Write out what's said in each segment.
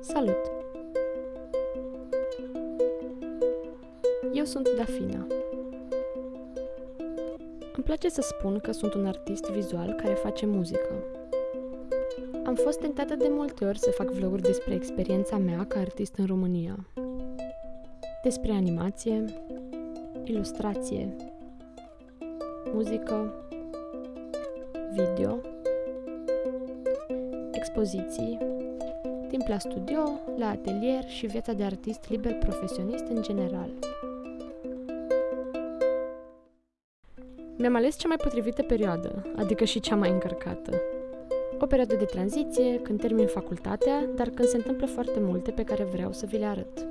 Salut! Eu sunt Dafina. Îmi place să spun că sunt un artist vizual care face muzică. Am fost tentată de multe ori să fac vloguri despre experiența mea ca artist în România. Despre animație, ilustrație, muzică, video, expoziții, timp la studio, la atelier și viața de artist liber profesionist în general. Mi-am ales cea mai potrivită perioadă, adică și cea mai încărcată. O perioadă de tranziție, când termin facultatea, dar când se întâmplă foarte multe pe care vreau să vi le arăt.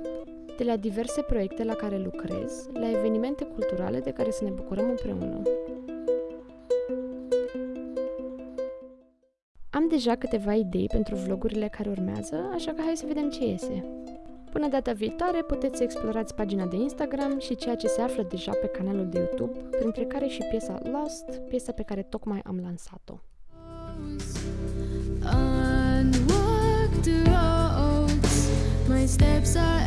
De la diverse proiecte la care lucrez, la evenimente culturale de care să ne bucurăm împreună. Am deja câteva idei pentru vlogurile care urmează, așa că hai să vedem ce iese. Până data viitoare puteți să explorați pagina de Instagram și ceea ce se află deja pe canalul de YouTube, printre care și piesa Lost, piesa pe care tocmai am lansat-o. Unwalked roads, my steps are